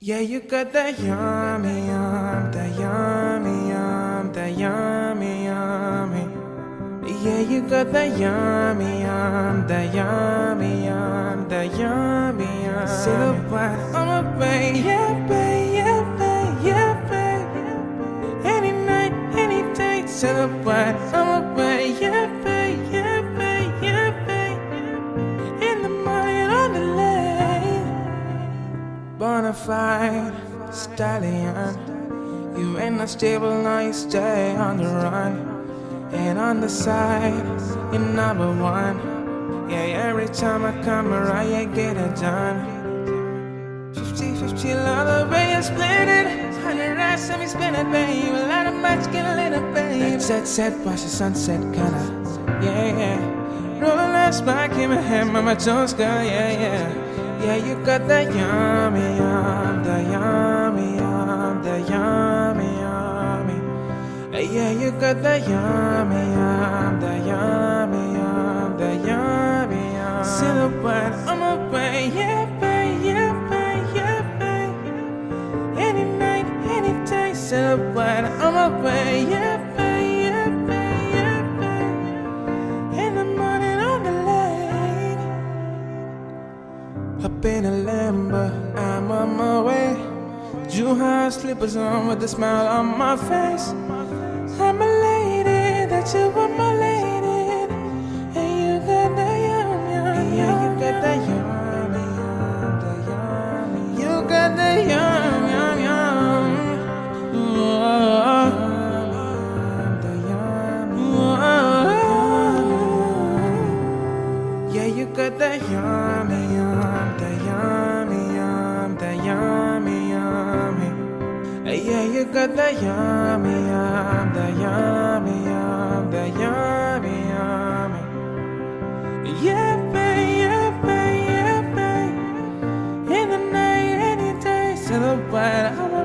Yeah, you got that yummy, yum, that yummy, yum, that yummy, yummy. Yeah, you got that yummy, yum, that yummy, yum, that yummy, yum. i'm a way, yeah, babe, yeah, babe, yeah, babe. Any night, any day, silhouette on my way, yeah, bonafide stallion. You ain't not stable, now you stay on the run. And on the side, you're number one. Yeah, every time I come around, you get it done. 50 50 love the way you split it. 100 racks, let me spin it, babe. A lot of much, get a little, babe. Set, set, watch the sunset, kinda. Yeah, yeah. Rolling last back in my head, Mama Jones, girl, yeah, yeah. Yeah, you got that yummy, yum, the yummy, yum, the yummy, yummy. Yeah, you got that yummy, yum, the yummy, yum, the yummy, yum. Silhouette on my way, yeah, babe, yeah, babe, yeah, babe. Any night, any day, silhouette on my way, yeah, babe, Up in a Lambo, I'm on my way. Juha slippers on with a smile on my face. I'm a lady, that you were my lady. And you got that yum, yum, yeah, you got that yum, yum, yum. You got that yum, yum, yum. Ooh, oh, oh. The yum, oh. Yeah, you got that yum, the yummy, yum, the yummy, yum, the yummy, yummy. Yeah, babe, yeah, babe, yeah, babe. In the night, any day, silhouette.